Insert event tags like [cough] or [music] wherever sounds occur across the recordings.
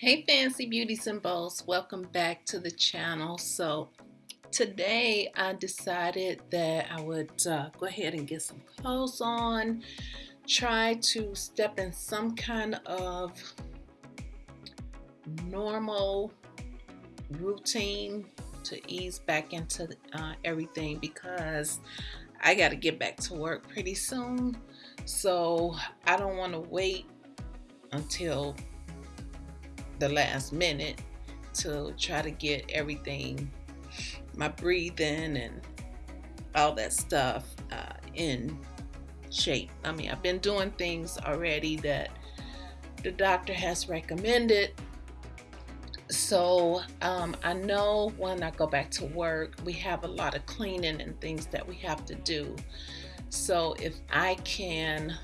Hey fancy beauties and welcome back to the channel. So today I decided that I would uh, go ahead and get some clothes on, try to step in some kind of normal routine to ease back into uh, everything because I got to get back to work pretty soon. So I don't want to wait until the last minute to try to get everything, my breathing and all that stuff uh, in shape. I mean, I've been doing things already that the doctor has recommended. So um, I know when I go back to work, we have a lot of cleaning and things that we have to do. So if I can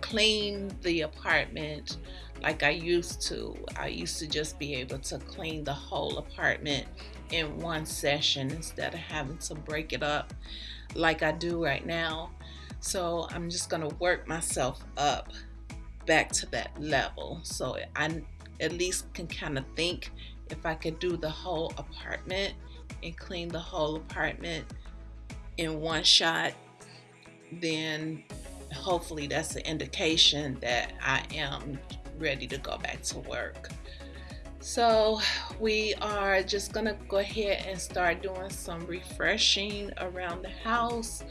clean the apartment like I used to. I used to just be able to clean the whole apartment in one session instead of having to break it up like I do right now. So I'm just going to work myself up back to that level. So I at least can kind of think if I could do the whole apartment and clean the whole apartment in one shot, then hopefully that's an indication that I am ready to go back to work. So we are just gonna go ahead and start doing some refreshing around the house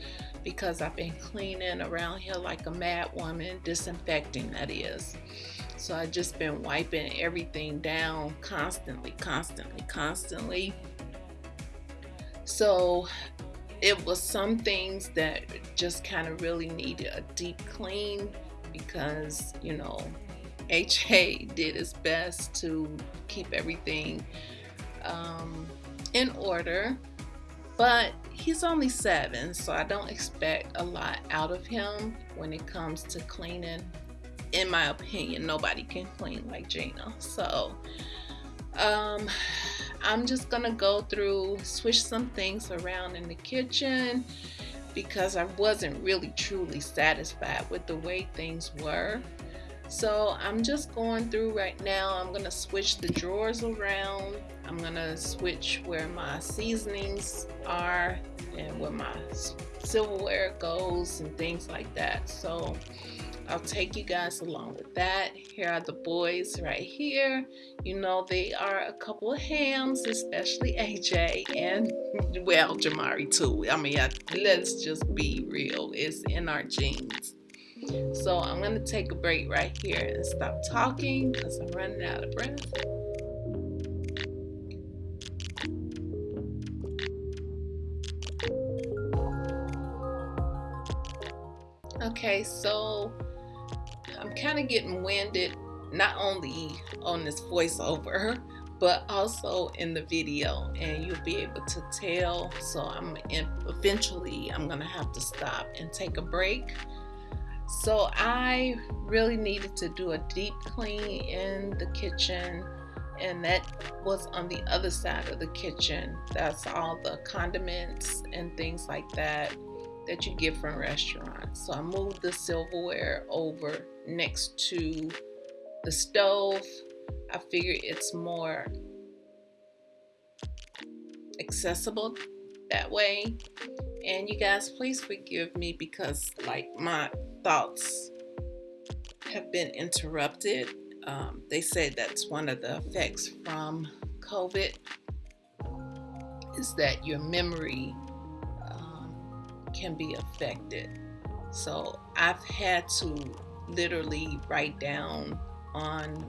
because I've been cleaning around here like a mad woman, disinfecting that is. So I've just been wiping everything down constantly, constantly, constantly. So it was some things that just kind of really needed a deep clean because, you know, HA did his best to keep everything um, in order, but he's only seven, so I don't expect a lot out of him when it comes to cleaning. In my opinion, nobody can clean like Gina. So, um, I'm just gonna go through, switch some things around in the kitchen because I wasn't really truly satisfied with the way things were. So I'm just going through right now. I'm going to switch the drawers around. I'm going to switch where my seasonings are and where my silverware goes and things like that. So I'll take you guys along with that. Here are the boys right here. You know, they are a couple of hams, especially AJ and, [laughs] well, Jamari too. I mean, I, let's just be real. It's in our genes. So I'm going to take a break right here and stop talking because I'm running out of breath. Okay, so I'm kind of getting winded not only on this voiceover but also in the video and you'll be able to tell so I'm eventually I'm gonna have to stop and take a break so I really needed to do a deep clean in the kitchen and that was on the other side of the kitchen. That's all the condiments and things like that that you get from restaurants. So I moved the silverware over next to the stove. I figure it's more accessible that way. And you guys, please forgive me because like my thoughts have been interrupted. Um, they say that's one of the effects from COVID is that your memory um, can be affected. So I've had to literally write down on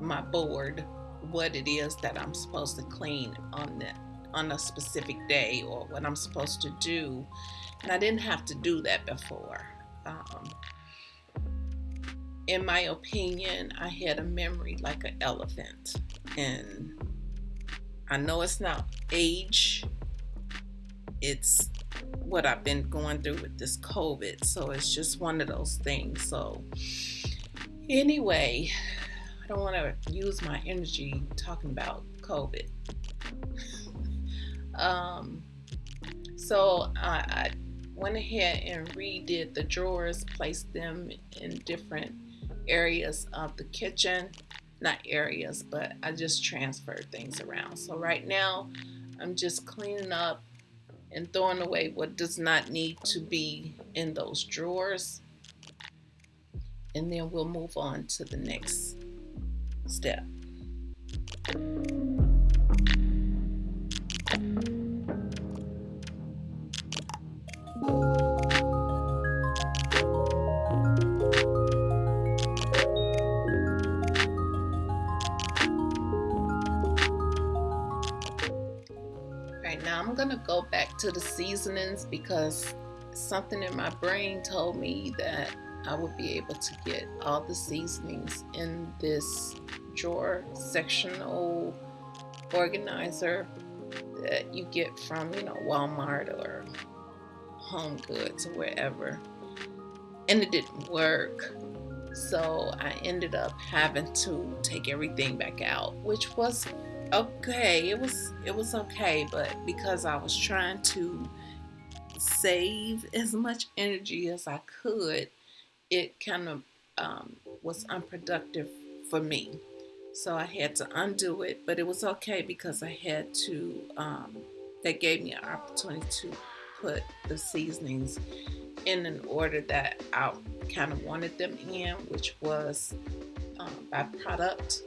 my board what it is that I'm supposed to clean on that on a specific day or what I'm supposed to do. And I didn't have to do that before. Um, in my opinion, I had a memory like an elephant. And I know it's not age, it's what I've been going through with this COVID. So it's just one of those things. So, anyway, I don't want to use my energy talking about COVID. [laughs] um, so I, I went ahead and redid the drawers, placed them in different areas of the kitchen. not areas, but I just transferred things around. So right now, I'm just cleaning up and throwing away what does not need to be in those drawers. And then we'll move on to the next step. Going to go back to the seasonings because something in my brain told me that I would be able to get all the seasonings in this drawer sectional organizer that you get from, you know, Walmart or Home Goods or wherever. And it didn't work. So I ended up having to take everything back out, which was okay it was it was okay but because i was trying to save [laughs] as much energy as i could it kind of um, was unproductive for me. So i had to undo it but it was okay because i had to um, that gave me an opportunity to put the seasonings in an order that i kind of wanted them in which was um, by product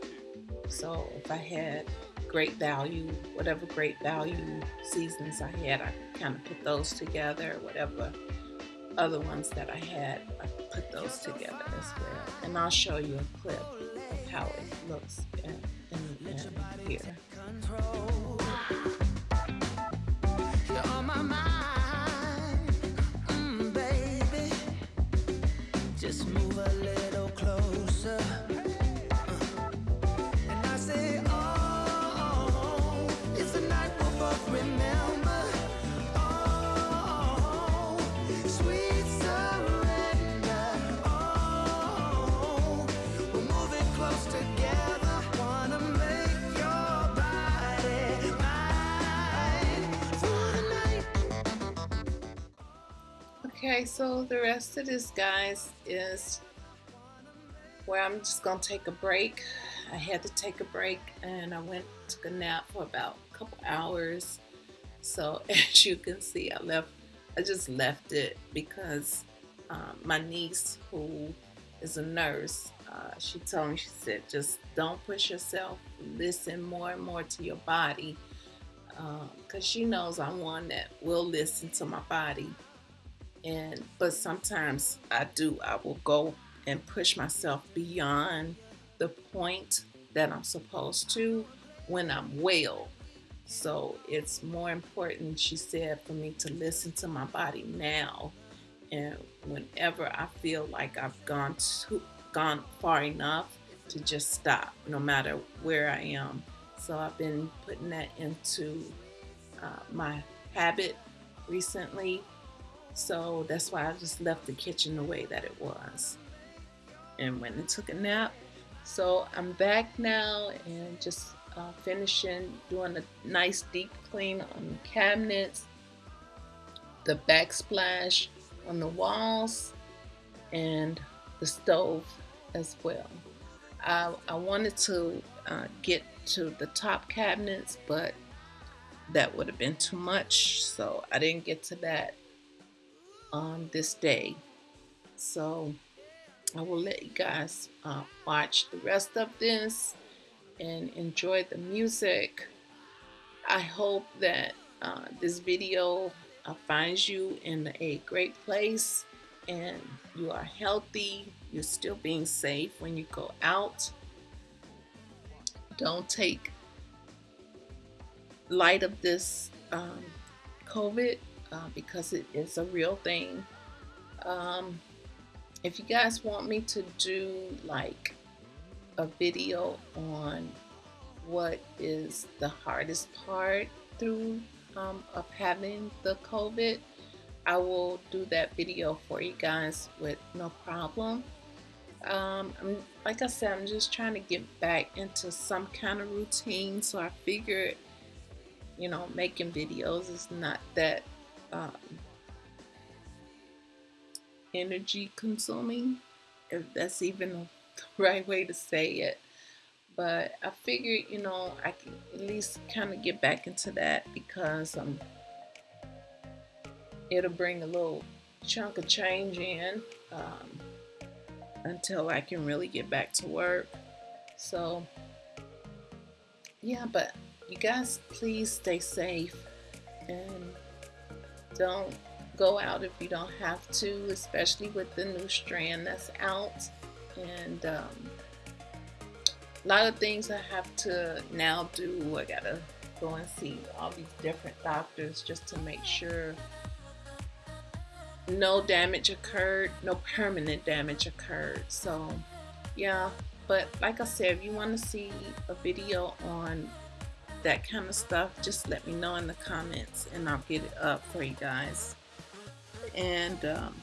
so if i had great value, whatever great value seasons I had, I kind of put those together. Whatever other ones that I had, I put those together as well. And I'll show you a clip of how it looks in, in, in here. Okay, so the rest of this, guys, is where I'm just gonna take a break. I had to take a break and I went took a nap for about a couple hours. So [laughs] as you can see, I left. I just left it because um, my niece, who is a nurse, uh, she told me she said just don't push yourself. Listen more and more to your body because um, she knows I'm one that will listen to my body and but sometimes I do I will go and push myself beyond the point that I'm supposed to when I'm well. So it's more important she said for me to listen to my body now. And whenever I feel like I've gone too gone far enough to just stop no matter where I am. So I've been putting that into uh, my habit recently so that's why I just left the kitchen the way that it was. And went and took a nap. So I'm back now and just uh, finishing doing a nice deep clean on the cabinets, the backsplash on the walls, and the stove as well. I, I wanted to uh, get to the top cabinets, but that would have been too much, so I didn't get to that on this day. So I will let you guys uh, watch the rest of this and enjoy the music. I hope that uh, this video uh, finds you in a great place and you are healthy. You're still being safe when you go out. Don't take light of this um, COVID uh, because it is a real thing. Um, if you guys want me to do like a video on what is the hardest part through um, of having the COVID, I will do that video for you guys with no problem. Um, like I said, I'm just trying to get back into some kind of routine. So I figured, you know, making videos is not that um, energy consuming, if that's even the right way to say it. but I figured, you know, I can at least kind of get back into that because um, it'll bring a little chunk of change in um, until I can really get back to work. So, yeah, but you guys, please stay safe and don't go out if you don't have to, especially with the new strand that's out. And um, a lot of things I have to now do. I gotta go and see all these different doctors just to make sure no damage occurred, no permanent damage occurred. So, yeah. But like I said, if you want to see a video on that kind of stuff, just let me know in the comments and I'll get it up for you guys. And um,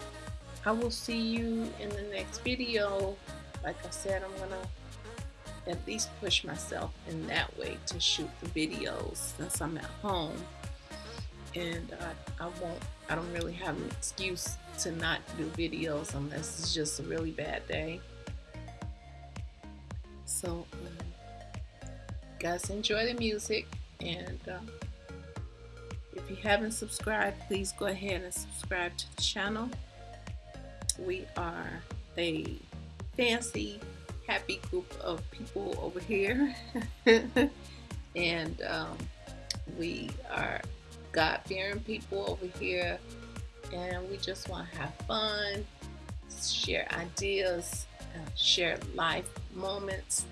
I will see you in the next video. Like I said, I'm going to at least push myself in that way to shoot the videos since I'm at home. And I, I won't, I don't really have an excuse to not do videos unless it's just a really bad day. So, um, guys enjoy the music and um, if you haven't subscribed please go ahead and subscribe to the channel. We are a fancy happy group of people over here. [laughs] And um, we are God-fearing people over here and we just want to have fun share ideas uh, share life moments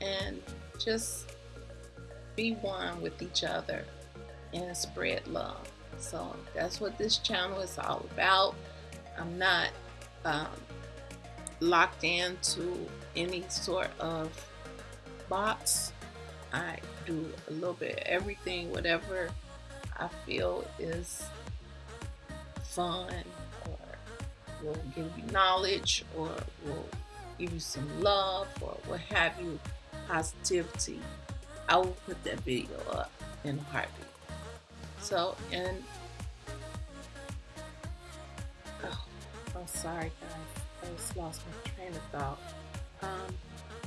and just be one with each other and spread love. So that's what this channel is all about. I'm not um, locked into any sort of box. I do a little bit of everything, whatever I feel is fun or will give you knowledge or will give you some love or what have you, positivity. I will put that video up in a heartbeat. So, and oh, I'm sorry guys, I just lost my train of thought. Um,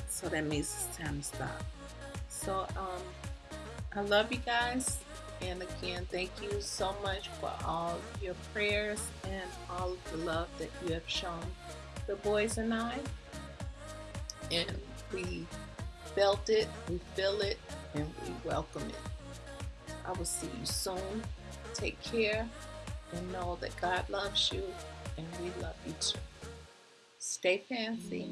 so that means it's time to stop. So, um, I love you guys. And again, thank you so much for all your prayers and all of the love that you have shown the boys and I. And we felt it, we feel it, and we welcome it. I will see you soon. Take care and know that God loves you and we love you too. Stay fancy.